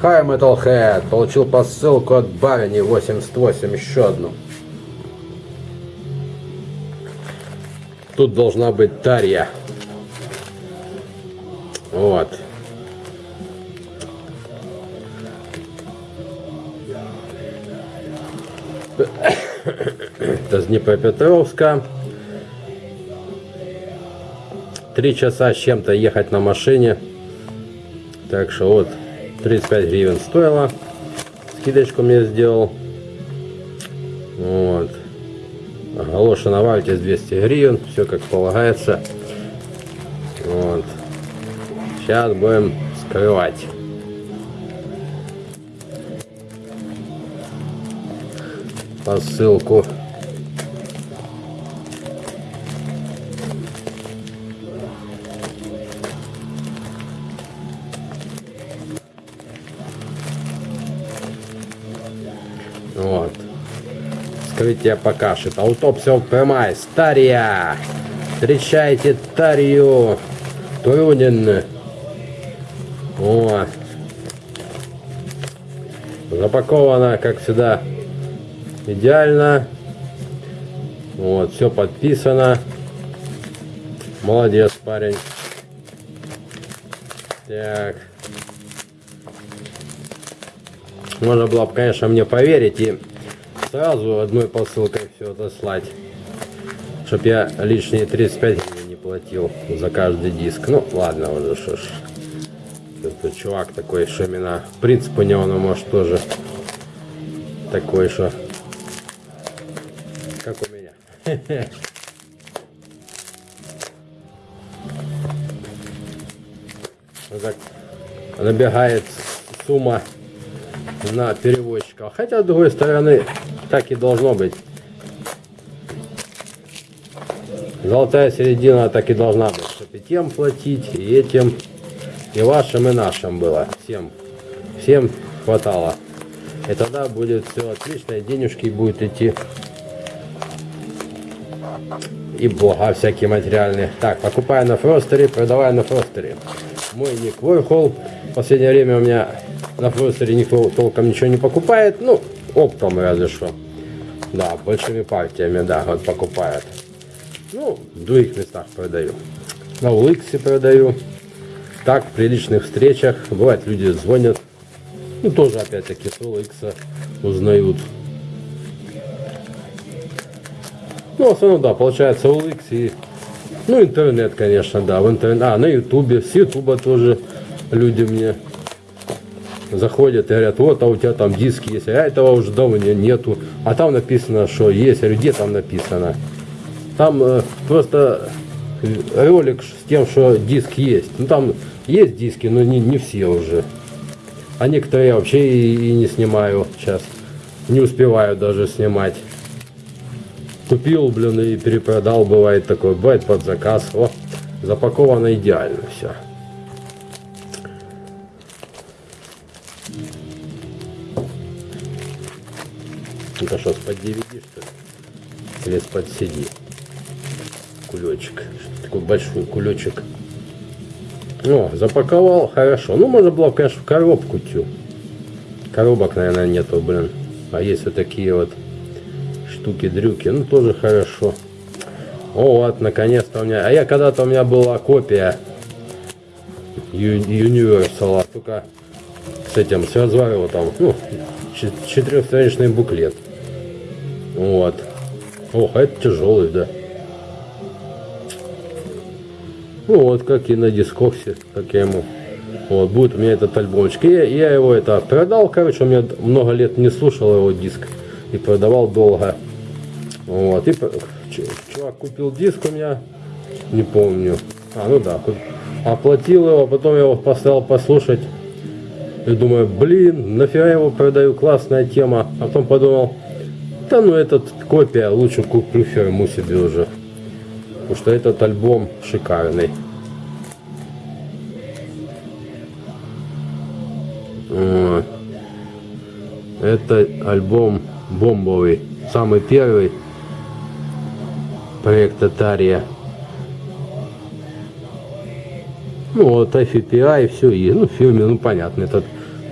Hi Metalhead, получил посылку от Барни 88, еще одну. Тут должна быть Тарья. Вот. Это с Днепропетровска. Три часа с чем-то ехать на машине. Так что вот 35 гривен стоило. Скидочку мне сделал. Вот. Галоша на вальте с 200 гривен. Все как полагается. Вот. Сейчас будем скрывать. Посылку. Вот. Скрытие покажет. Аутопсия прямая. Стария. Встречайте Тарию. Турунин. Вот. Запаковано, как всегда, идеально. Вот, все подписано. Молодец, парень. Так. Можно было бы, конечно, мне поверить и сразу одной посылкой все отослать. Чтоб я лишние 35 гривен не платил за каждый диск. Ну, ладно уже, что ж. Это чувак такой, именно принцип у него, ну, может, тоже такой, что как у меня. Вот так набегает сумма на перевозчика. Хотя, с другой стороны, так и должно быть. Золотая середина так и должна быть, чтобы и тем платить, и этим, и вашим, и нашим было. Всем, всем хватало. И тогда будет все отлично, и денежки будут идти. И блага всякие материальные. Так, покупаю на Фростере, продаваю на Фростере. Мой ник Warhol. В последнее время у меня на Фростере никто толком ничего не покупает. Ну, оптом разве что. Да, большими партиями, да, вот покупают. Ну, в других местах продаю. На Уликсе продаю. Так, в приличных встречах. Бывает, люди звонят. Ну, тоже, опять-таки, с Уликса узнают. Ну, в основном, да, получается Уликс и... Ну, интернет, конечно, да, в интернет. А, на Ютубе, с Ютуба тоже люди мне заходят и говорят, вот, а у тебя там диски есть, а этого уже давно нету. А там написано, что есть. Говорю, где там написано? Там э, просто ролик с тем, что диск есть. Ну там есть диски, но не, не все уже. А некоторые я вообще и, и не снимаю сейчас. Не успеваю даже снимать. Купил, блин, и перепродал, бывает такое. Бывает под заказ. О, запаковано идеально все. Это что, с-под DVD, что ли? Или с-под CD? Кулечек. Такой большой кулечек. О, запаковал, хорошо. Ну, можно было, конечно, в коробку тю. Коробок, наверное, нету, блин. А есть вот такие вот штуки-дрюки. Ну, тоже хорошо. О, вот, наконец-то у меня... А я когда-то у меня была копия Universal, только с этим, с разворотом. Ну, четырехстраничный буклет. Вот. Ох, а это тяжелый, да. Ну вот, как и на дискоксе, как я ему. Вот, будет у меня этот альбомчик. Я, я его это продал, короче, у меня много лет не слушал его диск. И продавал долго. Вот, и чувак купил диск у меня, не помню. А, ну да, оплатил его, потом я его поставил послушать. И думаю, блин, нафига его продаю, классная тема. А потом подумал, да ну этот копия, лучше куплю фирму себе уже. Потому что этот альбом шикарный. Это альбом бомбовый. Самый первый проект Атария. Ну вот FPI, все, и, ну в фильме, ну понятно, этот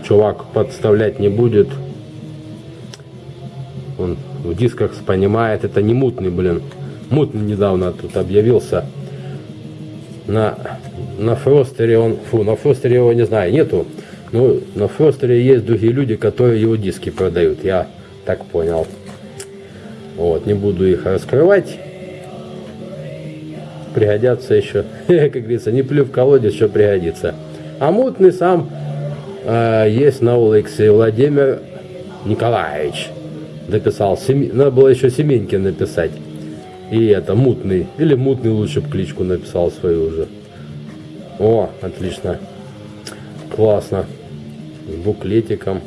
чувак подставлять не будет. Он в дисках понимает, это не мутный, блин. Мутный недавно тут объявился. На, на Фростере он, фу, на Фростере его не знаю, нету. Ну, на Фростере есть другие люди, которые его диски продают, я так понял. Вот, не буду их раскрывать. Пригодятся еще, как говорится, не плю в колодец, еще пригодится. А мутный сам э, есть на улице Владимир Николаевич. Дописал, Семи... надо было еще Семенькин написать. И это мутный, или мутный лучше бы кличку написал свою уже. О, отлично. Классно. С буклетиком.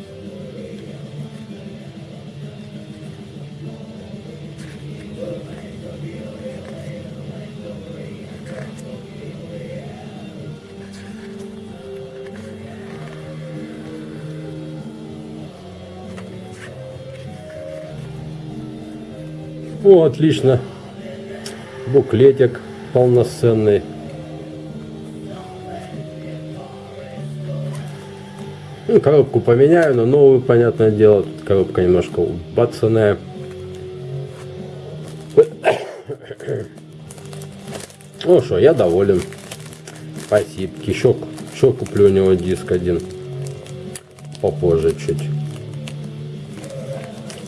О, отлично. Буклетик полноценный. Ну, коробку поменяю, но новую, понятное дело. Тут коробка немножко убацанная. Ну что, я доволен. Спасибо. Еще, еще куплю у него диск один. Попозже чуть.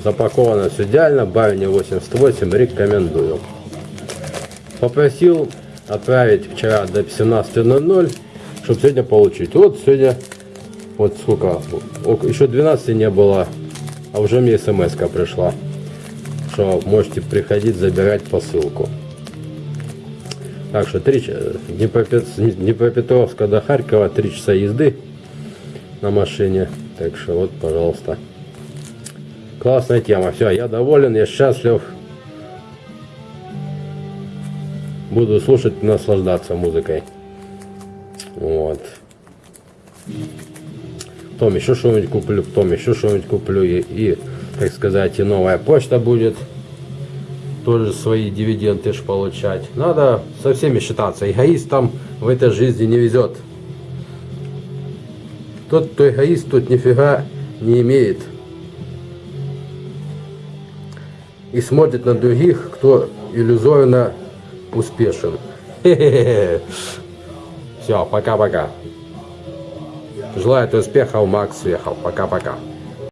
Запаковано все идеально. Барни 88 рекомендую. Попросил отправить вчера до 17.00, чтобы сегодня получить. Вот сегодня, вот сколько, еще 12 не было, а уже мне смс пришла, что можете приходить забирать посылку. Так что 3, Днепропетровска до Харькова 3 часа езды на машине. Так что вот, пожалуйста. Классная тема. Все, я доволен, я счастлив. Буду слушать наслаждаться музыкой. Вот. Потом еще что-нибудь куплю, потом еще что-нибудь куплю. И, и, так сказать, и новая почта будет. Тоже свои дивиденды ж получать. Надо со всеми считаться. Эгоистам в этой жизни не везет. Тот, кто эгоист, тот нифига не имеет. И смотрит на других, кто иллюзорно успешен. Все, пока-пока. Желаю успехов, Макс Вехов. Пока-пока.